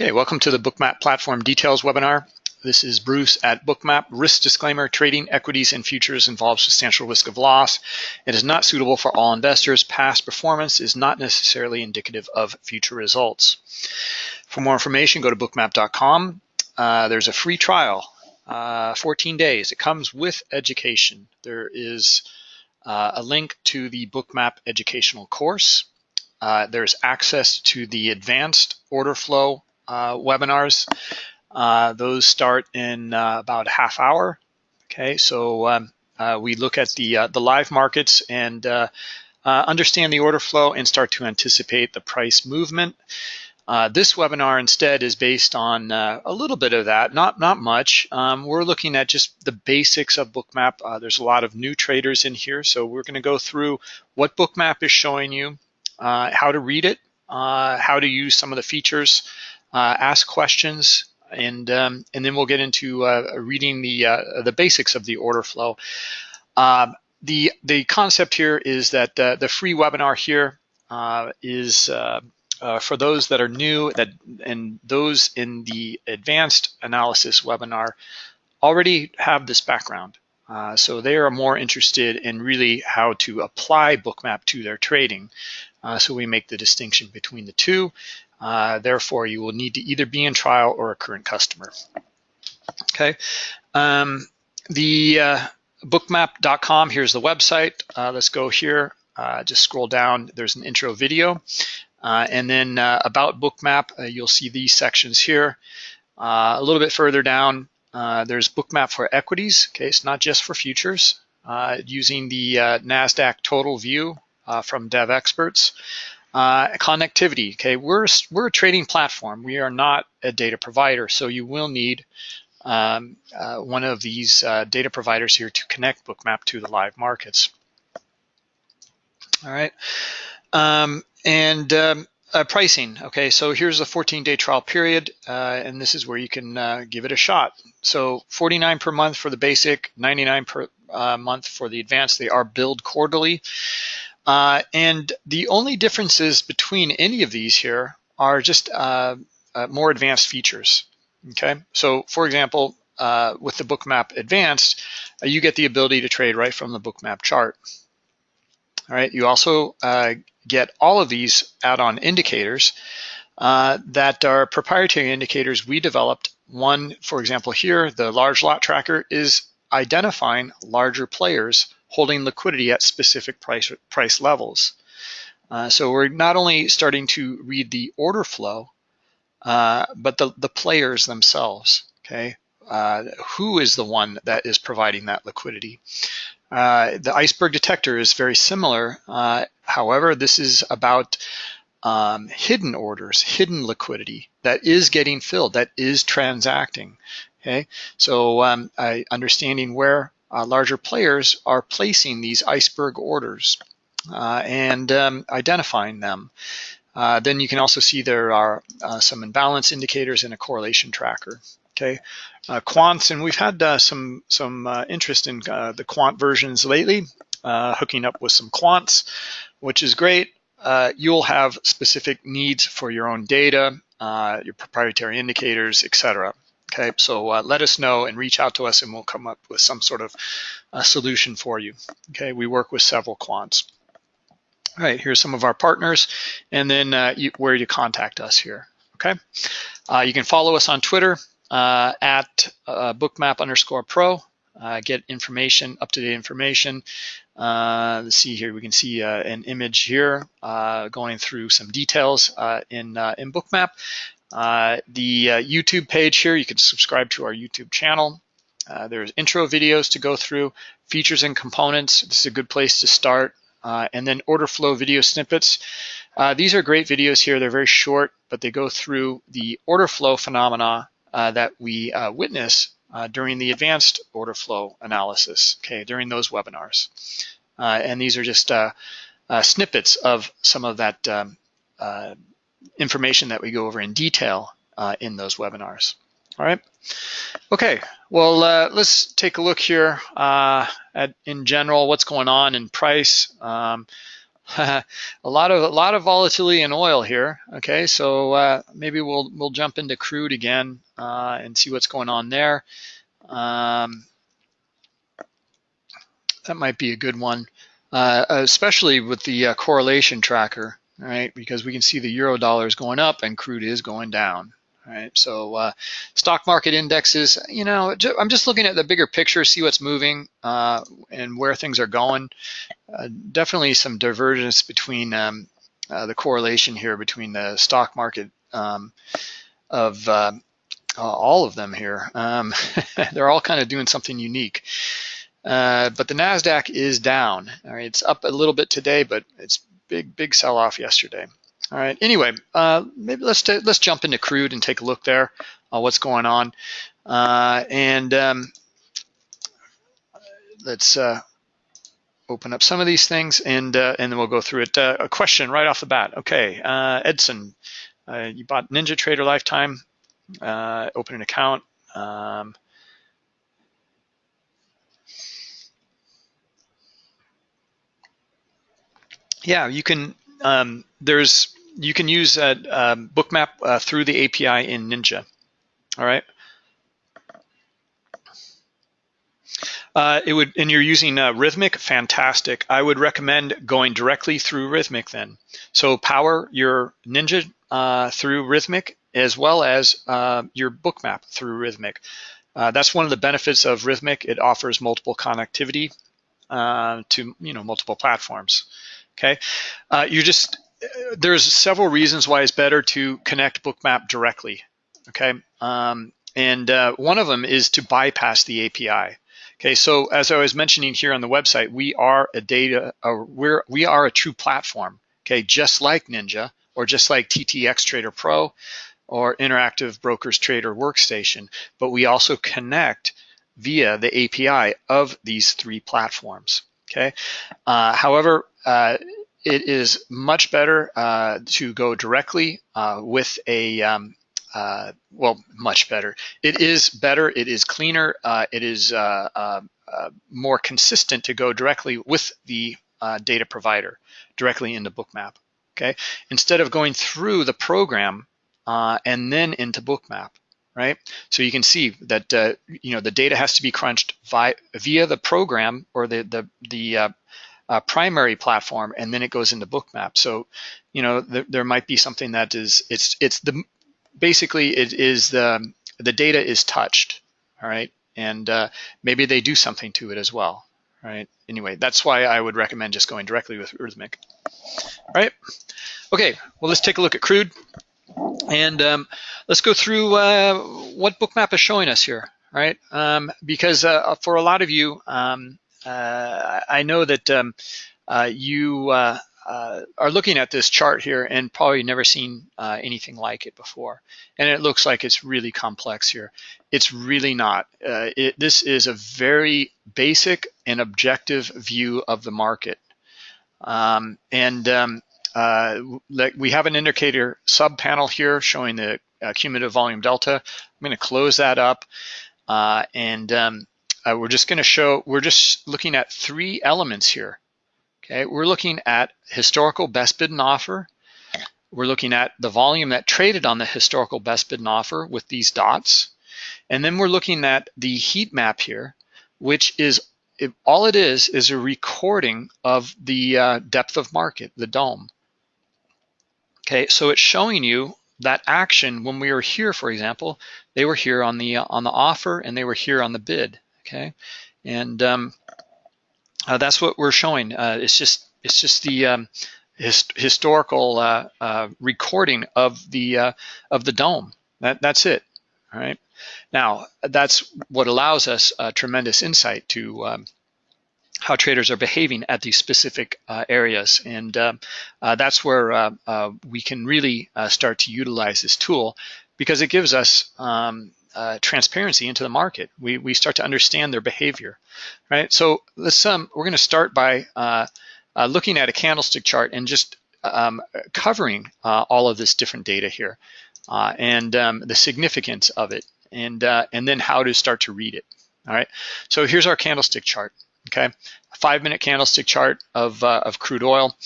Okay, welcome to the Bookmap Platform Details webinar. This is Bruce at Bookmap. Risk disclaimer, trading equities and futures involves substantial risk of loss. It is not suitable for all investors. Past performance is not necessarily indicative of future results. For more information, go to bookmap.com. Uh, there's a free trial, uh, 14 days. It comes with education. There is uh, a link to the Bookmap educational course. Uh, there's access to the advanced order flow webinars. Uh, those start in uh, about a half hour. Okay, so um, we look at the the live markets and understand the order flow and start to anticipate the price movement. Uh, this webinar instead is based on uh, a little bit of that, not not much. Um, we're looking at just the basics of Bookmap. Uh, there's a lot of new traders in here, so we're going to go through what Bookmap is showing you, how to read it, how to use some of the features, uh, ask questions, and um, and then we'll get into uh, reading the uh, the basics of the order flow. Um, the the concept here is that the free webinar here is for those that are new that and those in the advanced analysis webinar already have this background. Uh, so they are more interested in really how to apply Bookmap to their trading. Uh, so we make the distinction between the two. Uh, therefore, you will need to either be in trial or a current customer. Okay. Um, the uh, bookmap.com, here's the website. Uh, let's go here. Uh, just scroll down. There's an intro video. Uh, and then about Bookmap, you'll see these sections here. a little bit further down, there's Bookmap for equities. Okay, it's not just for futures. using the NASDAQ total view from Devexperts. Uh, connectivity, okay, we're, we're a trading platform. We are not a data provider, so you will need um, uh, one of these uh, data providers here to connect Bookmap to the live markets. All right, um, and um, uh, pricing, okay, so here's a 14-day trial period, uh, and this is where you can uh, give it a shot. So 49 per month for the basic, 99 per month for the advanced. They are billed quarterly. Uh, and the only differences between any of these here are just uh, uh, more advanced features. Okay, so for example, uh, with the Bookmap Advanced, uh, you get the ability to trade right from the Bookmap chart. All right, you also uh, get all of these add-on indicators that are proprietary indicators we developed. One, for example, here, the large lot tracker is identifying larger players holding liquidity at specific price, price levels. Uh, so we're not only starting to read the order flow, uh, but the, the players themselves, okay? Uh, who is the one that is providing that liquidity? Uh, the iceberg detector is very similar. Uh, however, this is about um, hidden orders, hidden liquidity that is getting filled, that is transacting. Okay, so um, understanding where uh, larger players are placing these iceberg orders uh, and um, identifying them. Uh, then you can also see there are uh, some imbalance indicators and a correlation tracker. Okay, uh, quants, and we've had uh, some some interest in the quant versions lately, hooking up with some quants, which is great. you'll have specific needs for your own data, your proprietary indicators, etc. Okay, so uh, let us know and reach out to us and we'll come up with some sort of a solution for you. Okay, we work with several quants. All right, here's some of our partners and then uh, you, where you contact us here. Okay, uh, you can follow us on Twitter uh, at uh, bookmap underscore pro. Uh, get information, up-to-date information. let's see here, we can see an image here going through some details in, in Bookmap. Uh, the uh, YouTube page here, you can subscribe to our YouTube channel. Uh, there's intro videos to go through, features and components. This is a good place to start. Uh, and then order flow video snippets. Uh, these are great videos here. They're very short, but they go through the order flow phenomena uh, that we witness during the advanced order flow analysis, okay, during those webinars. and these are just snippets of some of that um, information that we go over in detail uh, in those webinars. All right. Okay. Well, uh, let's take a look here uh, at in general what's going on in price. Um, a lot of a lot of volatility in oil here. Okay, so uh, maybe we'll we'll jump into crude again uh, and see what's going on there. Um, that might be a good one, uh, especially with the correlation tracker, right? Because we can see the euro dollar is going up and crude is going down. Right, so uh, stock market indexes, you know, I'm just looking at the bigger picture, see what's moving uh, and where things are going. Uh, definitely some divergence between um, uh, the correlation here between the stock market um, of uh, all of them here. Um, they're all kind of doing something unique. Uh, but the Nasdaq is down. All right, it's up a little bit today, but it's big, big sell-off yesterday. All right. Anyway, uh, maybe let's let's jump into crude and take a look there, uh, what's going on, uh, and um, let's uh, open up some of these things and uh, and then we'll go through it. Uh, a question right off the bat. Okay, Edson, you bought Ninja Trader Lifetime. open an account. Um, yeah, you can. Um, there's you can use uh, um, Bookmap uh, through the API in Ninja. All right. Uh, it would, and you're using uh, Rithmic, fantastic. I would recommend going directly through Rithmic then. So power your Ninja uh, through Rithmic as well as uh, your Bookmap through Rithmic. Uh, that's one of the benefits of Rithmic. It offers multiple connectivity uh, to you know multiple platforms. Okay, you just there's several reasons why it's better to connect Bookmap directly. Okay, um, and uh, one of them is to bypass the API. Okay, so as I was mentioning here on the website, we are a data, uh, we're we are a true platform. Okay, just like Ninja or just like TTX Trader Pro or Interactive Brokers Trader Workstation, but we also connect via the API of these three platforms. Okay, uh, however, uh, it is much better uh, to go directly uh, with a, um, uh, well, much better. It is better, it is cleaner, uh, it is uh, uh, more consistent to go directly with the data provider, directly into Bookmap, okay? Instead of going through the program and then into Bookmap, right? So you can see that, you know, the data has to be crunched via, via the program or the, the, the uh, primary platform, and then it goes into Bookmap. So, you know, th there might be something that is it's it's the basically it is the the data is touched, all right, and uh, maybe they do something to it as well, right? Anyway, that's why I would recommend just going directly with Rithmic, right? Okay, well let's take a look at crude, and um, let's go through uh, what Bookmap is showing us here, right? Um, because uh, for a lot of you, um, uh, I know that um, uh, you uh, are looking at this chart here and probably never seen anything like it before. And it looks like it's really complex here. It's really not. It, this is a very basic and objective view of the market. Um, and um, uh, we have an indicator sub panel here showing the uh, cumulative volume delta. I'm going to close that up uh, and um, uh, we're just going to show, we're just looking at three elements here. Okay, we're looking at historical best bid and offer. We're looking at the volume that traded on the historical best bid and offer with these dots. And then we're looking at the heat map here, which is, it, all it is, is a recording of the uh, depth of market, the DOM. Okay, so it's showing you that action when we were here, for example, they were here on the, uh, on the offer and they were here on the bid okay? And um, uh, that's what we're showing. Uh, it's just it's just the um, his, historical uh, uh, recording of the uh, of the DOM. That that's it. All right. Now that's what allows us tremendous insight to um, how traders are behaving at these specific uh, areas. And uh, uh, that's where we can really start to utilize this tool because it gives us um, uh, transparency into the market. We, we start to understand their behavior, right? So let's um, we're going to start by uh, uh, looking at a candlestick chart and just um, covering uh, all of this different data here uh, and um, the significance of it and uh, and then how to start to read it. All right. So here's our candlestick chart. Okay? five minute candlestick chart of, uh, of crude oil.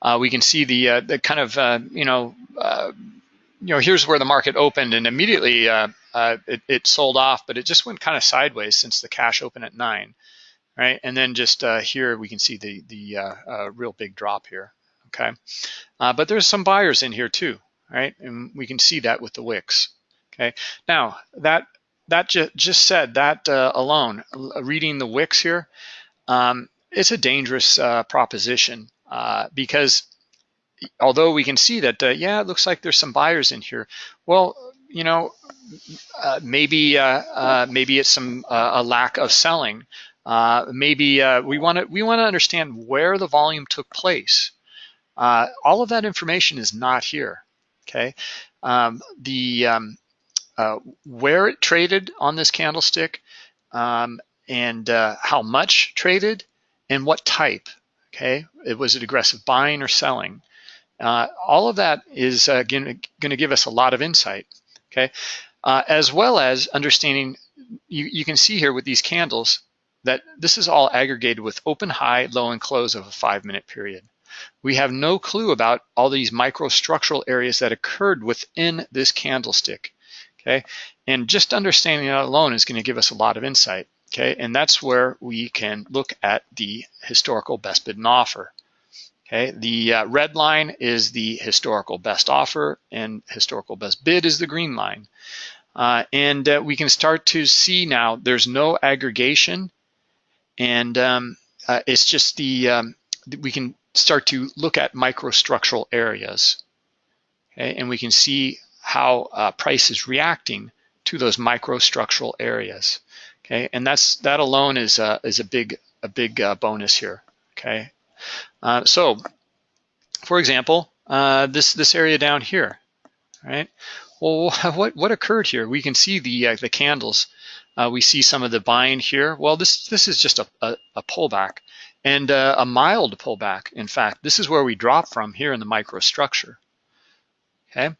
Uh, we can see the, uh, the kind of, uh, you know, uh, you know, here's where the market opened and immediately uh, it, it, sold off, but it just went kind of sideways since the cash opened at nine, right? And then just here we can see the, the real big drop here, okay? but there's some buyers in here too, right? And we can see that with the wicks, okay? Now, that that ju just said, that alone, reading the wicks here, um, it's a dangerous uh, proposition uh, because although we can see that, uh, yeah, it looks like there's some buyers in here. Well, you know, uh, maybe uh, uh, maybe it's some a lack of selling. maybe we want to we want to understand where the volume took place. all of that information is not here. Okay, um, the um, where it traded on this candlestick um, and how much traded and what type, okay? It, was it aggressive buying or selling? Uh, all of that is uh, going to give us a lot of insight, okay? Uh, as well as understanding, you, you can see here with these candles that this is all aggregated with open, high, low, and close of a five minute period. We have no clue about all these microstructural areas that occurred within this candlestick, okay? And just understanding that alone is gonna give us a lot of insight okay? And that's where we can look at the historical best bid and offer. Okay, the uh, red line is the historical best offer and historical best bid is the green line. Uh, and uh, we can start to see now there's no aggregation and um, uh, it's just the, um, we can start to look at microstructural areas. Okay, and we can see how uh, price is reacting to those microstructural areas. Okay, and that's that alone is a, is a big a big uh, bonus here. Okay, uh, so for example, uh, this this area down here, right? Well, what what occurred here? We can see the uh, the candles. Uh, we see some of the buying here. Well, this this is just a, a, a pullback and uh, a mild pullback. In fact, this is where we drop from here in the microstructure. Okay,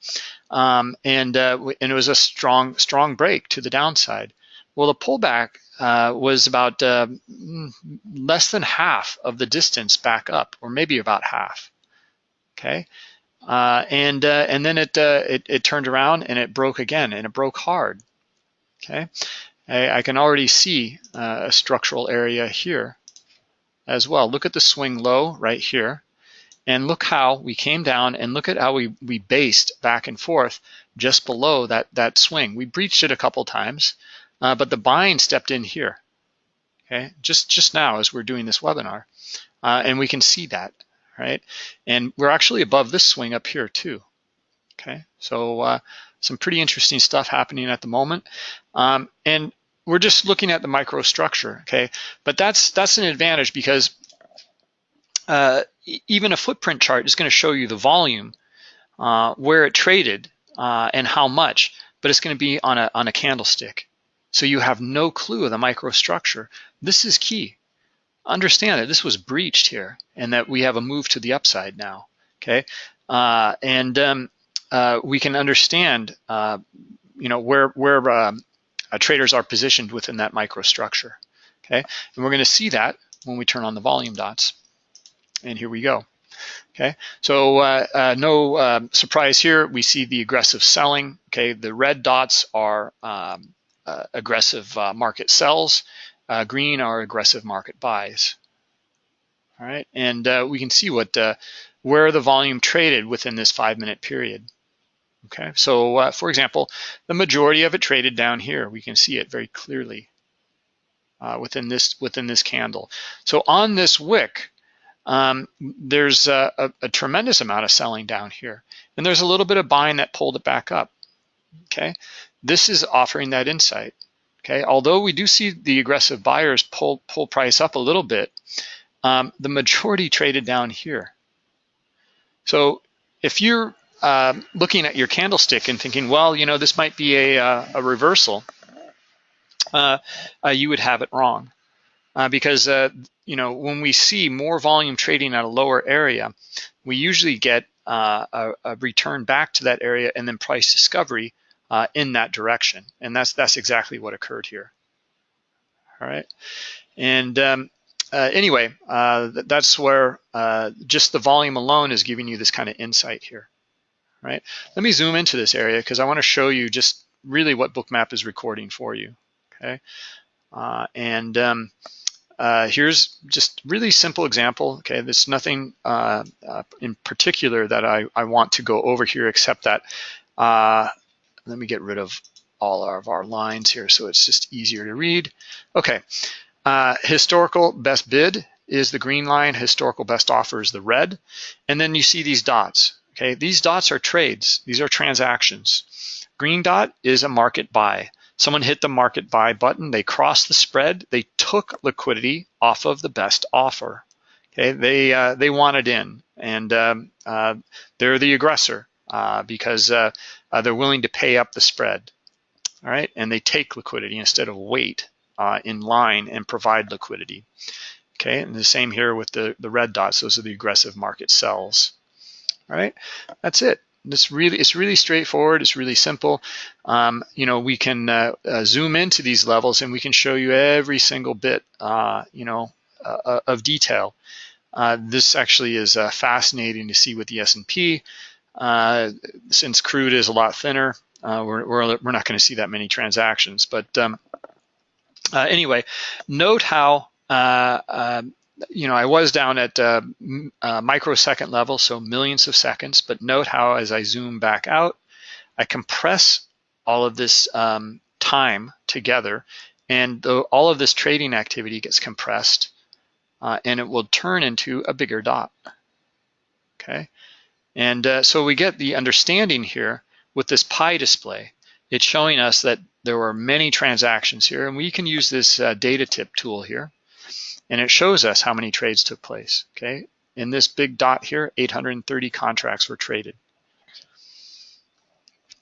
um, and and it was a strong strong break to the downside. Well, the pullback uh, was about uh, less than half of the distance back up, or maybe about half. Okay, uh, and uh, and then it, uh, it, it turned around and it broke again, and it broke hard. Okay, I, I can already see uh, a structural area here as well. Look at the swing low right here, and look how we came down, and look at how we we based back and forth just below that that swing. We breached it a couple times. Uh, but the buying stepped in here, okay, just, just now as we're doing this webinar. Uh, and we can see that, right? And we're actually above this swing up here too, okay? So uh, some pretty interesting stuff happening at the moment. Um, and we're just looking at the microstructure, okay? But that's, that's an advantage because uh, even a footprint chart is gonna show you the volume, uh, where it traded, uh, and how much, but it's gonna be on a, on a candlestick. So you have no clue of the microstructure. This is key. Understand that this was breached here and that we have a move to the upside now, okay? Uh, and um, uh, we can understand, uh, you know, where, where um, uh, traders are positioned within that microstructure, okay? And we're gonna see that when we turn on the volume dots. And here we go. Okay, so uh, uh, no uh, surprise here. We see the aggressive selling. Okay, the red dots are um, uh, aggressive uh, market sells. Uh, green are aggressive market buys. All right, and uh, we can see what uh, where the volume traded within this five minute period. Okay, so uh, for example, the majority of it traded down here. We can see it very clearly within this within this candle. So on this wick, um, there's a, a, a, tremendous amount of selling down here. And there's a little bit of buying that pulled it back up, okay? This is offering that insight. Okay, although we do see the aggressive buyers pull pull price up a little bit, um, the majority traded down here. So if you're uh, looking at your candlestick and thinking, well, you know, this might be a, uh, a reversal, uh, uh you would have it wrong. Uh, because, uh, you know, when we see more volume trading at a lower area, we usually get a, a return back to that area and then price discovery uh, in that direction. And that's that's exactly what occurred here. All right. And um, uh, anyway, uh, that's where uh, just the volume alone is giving you this kind of insight here, right? Let me zoom into this area because I want to show you just really what Bookmap is recording for you, okay? Uh, and um, uh, here's just really simple example, okay? There's nothing uh, in particular that I, I want to go over here except that, let me get rid of all of our lines here so it's just easier to read. Okay, uh, historical best bid is the green line, historical best offer is the red. And then you see these dots, okay? These dots are trades, these are transactions. Green dot is a market buy. Someone hit the market buy button, they crossed the spread, they took liquidity off of the best offer. Okay, they uh, they wanted in, and um, uh, they're the aggressor because uh, uh, they're willing to pay up the spread. All right, and they take liquidity instead of wait uh, in line and provide liquidity. Okay, and the same here with the, the red dots, those are the aggressive market sells. All right, that's it. This really, it's really straightforward. It's really simple. Um, you know, we can uh, uh, zoom into these levels and we can show you every single bit, uh, you know, uh, uh, of detail. Uh, this actually is fascinating to see with the S&P. Since crude is a lot thinner, we're, we're, we're not going to see that many transactions. But um, uh, anyway, note how, uh, uh, you know, I was down at uh, uh, microsecond level, so millions of seconds, but note how as I zoom back out, I compress all of this um, time together and the, all of this trading activity gets compressed uh, and it will turn into a bigger dot, okay? And so we get the understanding here with this pie display. It's showing us that there were many transactions here, and we can use this uh, data tip tool here, and it shows us how many trades took place, okay? In this big dot here, 830 contracts were traded.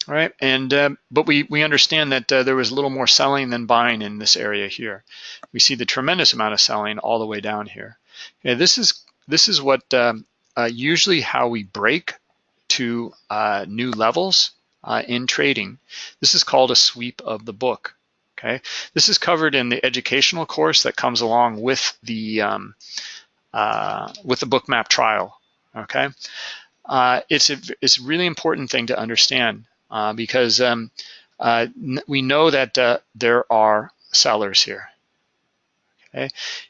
All right, and uh, but we, we understand that uh, there was a little more selling than buying in this area here. We see the tremendous amount of selling all the way down here. Okay, this is this is what um, uh, usually how we break to uh, new levels uh, in trading. This is called a sweep of the book. Okay, this is covered in the educational course that comes along with the um, uh, with the bookmap trial. Okay, uh, it's a it's a really important thing to understand uh, because um, uh, we know that uh, there are sellers here. Okay,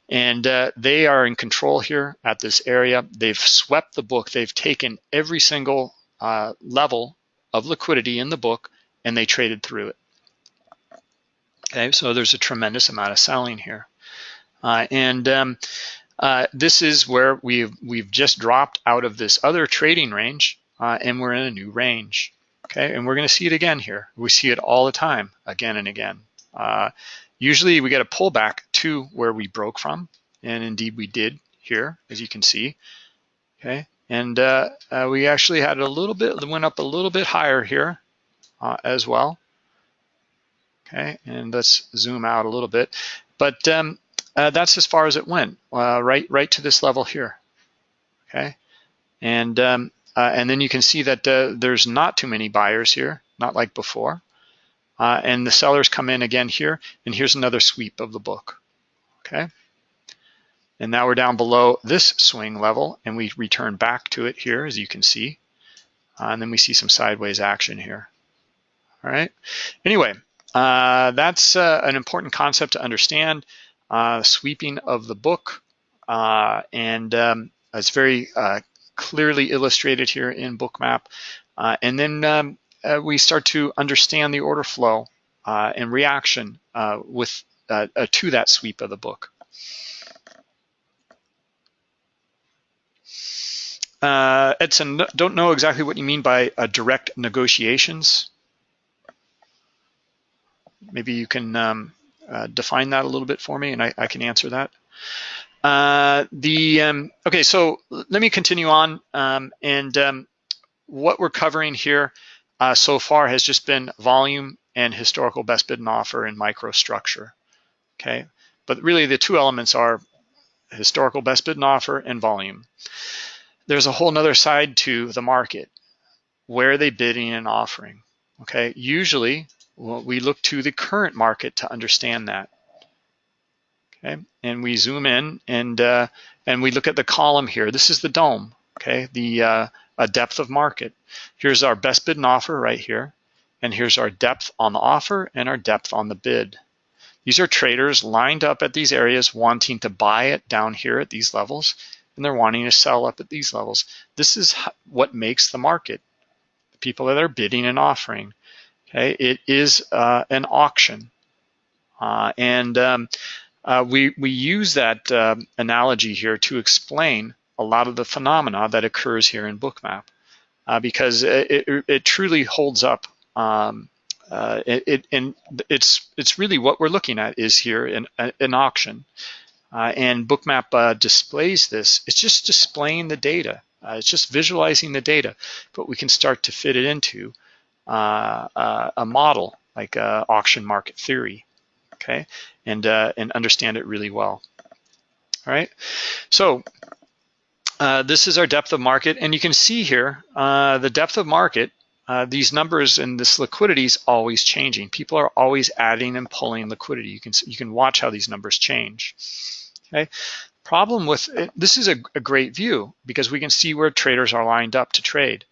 and uh, they are in control here at this area. They've swept the book. They've taken every single level of liquidity in the book and they traded through it. Okay, so there's a tremendous amount of selling here. Uh, and um, uh, this is where we've, we've just dropped out of this other trading range uh, and we're in a new range. Okay, and we're gonna see it again here. We see it all the time, again and again. Uh, usually we get a pullback to where we broke from, and indeed we did here, as you can see. Okay, and uh, uh, we actually had a little bit, went up a little bit higher here uh, as well. Okay, and let's zoom out a little bit. But um, uh, that's as far as it went, uh, right, right to this level here. Okay, and um, uh, and then you can see that there's not too many buyers here, not like before. and the sellers come in again here, and here's another sweep of the book. Okay. And now we're down below this swing level and we return back to it here, as you can see. Uh, and then we see some sideways action here. All right. Anyway, uh, that's uh, an important concept to understand. Uh, sweeping of the book. Uh, and um, it's very uh, clearly illustrated here in Bookmap. and then um, we start to understand the order flow and reaction with to that sweep of the book. Uh, Edson, don't know exactly what you mean by uh, direct negotiations. Maybe you can um, uh, define that a little bit for me and I, I can answer that. Uh, the um, Okay, so let me continue on. Um, and um, what we're covering here uh, so far has just been volume and historical best bid and offer and microstructure. Okay, but really the two elements are historical best bid and offer and volume there's a whole nother side to the market. Where are they bidding and offering? Okay, usually well, we look to the current market to understand that. Okay, and we zoom in and uh, and we look at the column here. This is the DOM. Okay, the uh, a depth of market. Here's our best bid and offer right here, and here's our depth on the offer and our depth on the bid. These are traders lined up at these areas wanting to buy it down here at these levels, and they're wanting to sell up at these levels. This is what makes the market. The people that are bidding and offering. Okay, it is uh, an auction, uh, and um, uh, we we use that uh, analogy here to explain a lot of the phenomena that occurs here in Bookmap, uh, because it, it, it, truly holds up. Um, uh, it, and it's it's really what we're looking at is here in an auction, and Bookmap displays this. It's just displaying the data. it's just visualizing the data, but we can start to fit it into uh, uh, a model like uh, auction market theory, okay, and and understand it really well. All right, so uh, this is our depth of market, and you can see here uh, the depth of market. Uh, these numbers and this liquidity is always changing. People are always adding and pulling liquidity. You can you can watch how these numbers change. Okay. Problem with it, this is a, a great view because we can see where traders are lined up to trade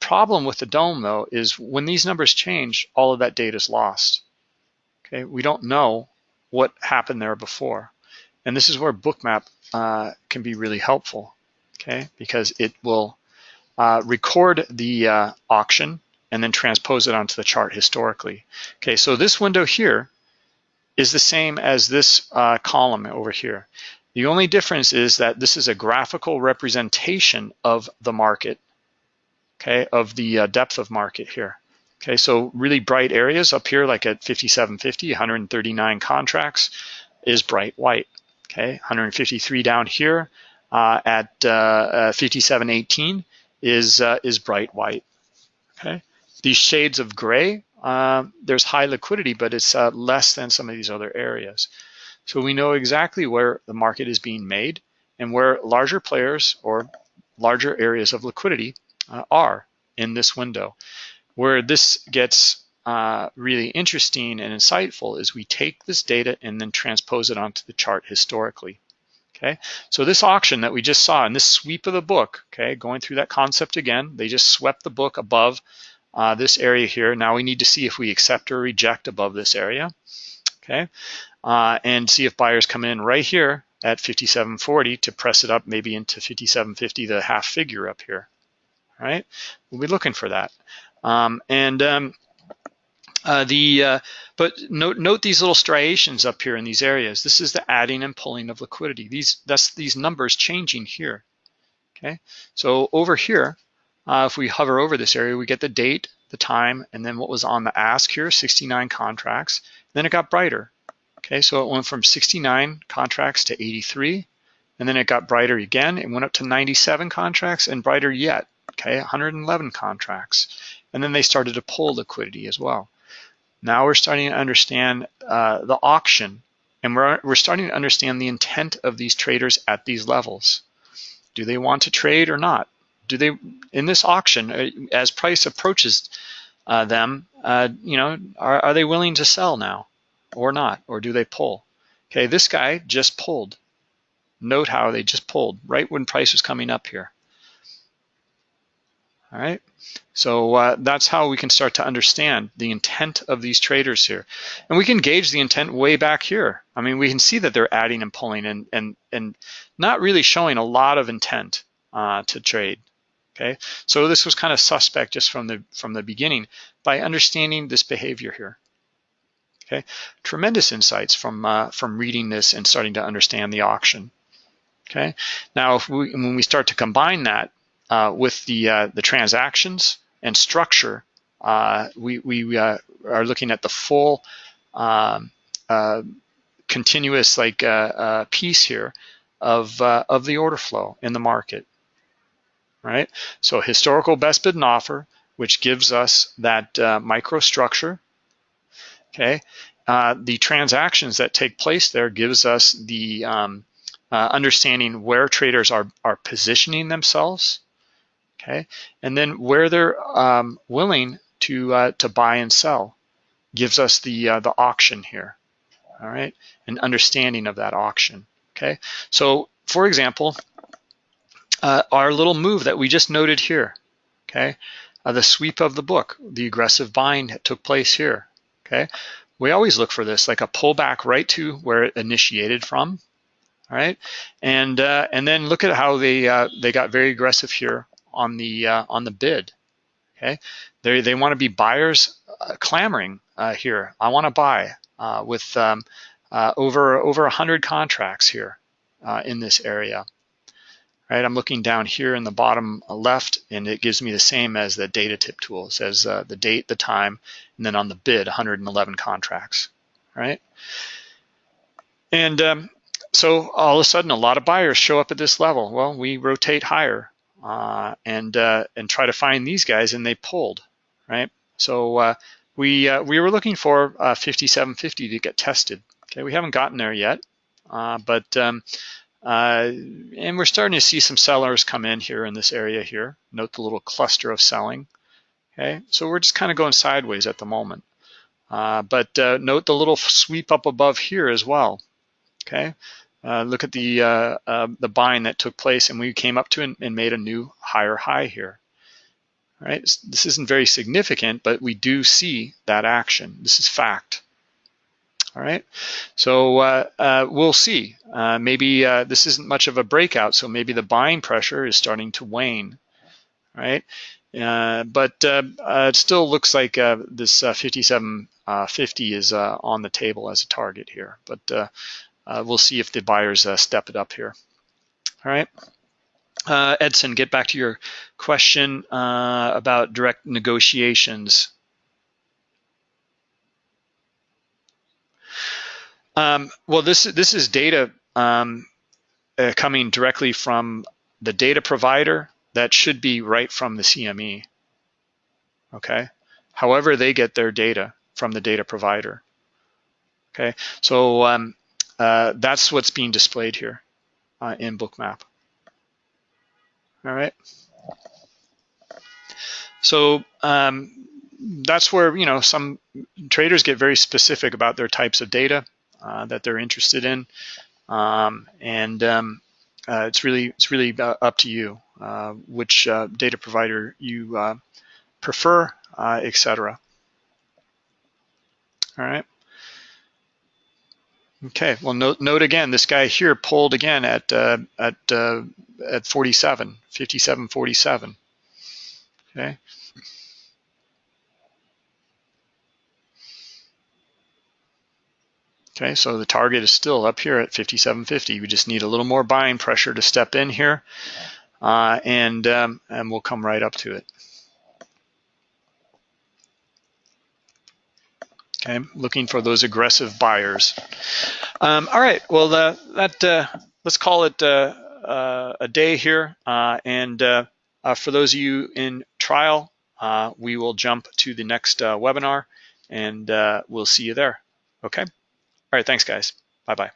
problem with the DOM though is when these numbers change, all of that data is lost. Okay, we don't know what happened there before. And this is where Bookmap uh, can be really helpful, okay, because it will uh, record the uh, auction and then transpose it onto the chart historically. Okay, so this window here is the same as this uh, column over here. The only difference is that this is a graphical representation of the market okay, of the uh, depth of market here. Okay, so really bright areas up here, like at 5750, 139 contracts is bright white. Okay, 153 down here uh, at uh, uh 5718 is uh, is bright white. Okay, these shades of gray, uh, there's high liquidity, but it's less than some of these other areas. So we know exactly where the market is being made and where larger players or larger areas of liquidity uh, are in this window. Where this gets uh, really interesting and insightful is we take this data and then transpose it onto the chart historically. Okay, so this auction that we just saw in this sweep of the book, okay, going through that concept again, they just swept the book above uh, this area here. Now we need to see if we accept or reject above this area, okay, uh, and see if buyers come in right here at 57.40 to press it up maybe into 57.50, the half figure up here, right? We'll be looking for that. Um, and um, uh, the uh, but note note these little striations up here in these areas. This is the adding and pulling of liquidity. These that's these numbers changing here. Okay, so over here, uh, if we hover over this area, we get the date, the time, and then what was on the ask here, 69 contracts. Then it got brighter. Okay, so it went from 69 contracts to 83, and then it got brighter again. It went up to 97 contracts and brighter yet okay, 111 contracts. And then they started to pull liquidity as well. Now we're starting to understand uh, the auction and we're, we're starting to understand the intent of these traders at these levels. Do they want to trade or not? Do they, in this auction, uh, as price approaches uh, them, uh, you know, are, are they willing to sell now or not? Or do they pull? Okay, this guy just pulled. Note how they just pulled right when price was coming up here. All right, so uh, that's how we can start to understand the intent of these traders here. And we can gauge the intent way back here. I mean, we can see that they're adding and pulling and, and, and not really showing a lot of intent uh, to trade. Okay, so this was kind of suspect just from the from the beginning by understanding this behavior here. Okay, tremendous insights from uh, from reading this and starting to understand the auction. Okay, now if we, when we start to combine that uh, with the uh, the transactions and structure, uh, we we uh, are looking at the full um, uh, continuous like uh, piece here of of the order flow in the market. Right. So historical best bid and offer, which gives us that microstructure. Okay. the transactions that take place there gives us the um, understanding where traders are are positioning themselves okay? And then where they're um, willing to uh, to buy and sell gives us the uh, the auction here, all right, an understanding of that auction, okay? So for example, uh, our little move that we just noted here, okay? Uh, the sweep of the book, the aggressive buying that took place here, okay? We always look for this, like a pullback right to where it initiated from, all right? And uh, and then look at how they uh, they got very aggressive here on the uh, on the bid, okay? They they want to be buyers uh, clamoring here. I want to buy with um, over over 100 contracts here in this area right? I'm looking down here in the bottom left and it gives me the same as the data tip tool. It says uh, the date, the time, and then on the bid, 111 contracts, right? And um, so all of a sudden a lot of buyers show up at this level. Well, we rotate higher uh, and, uh, and try to find these guys and they pulled, right? So uh, we, uh, we were looking for uh, 5750 to get tested. Okay, we haven't gotten there yet, but um, uh, and we're starting to see some sellers come in here in this area here. Note the little cluster of selling. Okay, so we're just kind of going sideways at the moment. Uh, but uh, note the little sweep up above here as well. Okay, uh, look at the uh, uh, the buying that took place, and we came up to and, and made a new higher high here. All right, this isn't very significant, but we do see that action. This is fact. All right, so uh, uh, we'll see. Uh, maybe this isn't much of a breakout, so maybe the buying pressure is starting to wane, right? Uh, but it still looks like this 57.50 is on the table as a target here, but we'll see if the buyers step it up here. All right. Edson, get back to your question about direct negotiations. Um, well, this this is data um, uh, coming directly from the data provider that should be right from the CME. Okay. However, they get their data from the data provider. Okay. So um, uh, that's what's being displayed here uh, in Bookmap. All right. So um, that's where you know some traders get very specific about their types of data. Uh, that they're interested in. Um, and um, uh, it's really it's really uh, up to you uh, which uh, data provider you prefer, etc. All right. Okay. Well, note, note again, this guy here pulled again at uh, at uh, at 47, 57, 47. Okay. Okay, so the target is still up here at 57.50. We just need a little more buying pressure to step in here, uh, and um, and we'll come right up to it. Okay, looking for those aggressive buyers. Um, all right, well the, that uh, let's call it uh, uh a day here, uh, and uh, for those of you in trial, we will jump to the next webinar, and we'll see you there. Okay. All right, thanks guys. Bye-bye.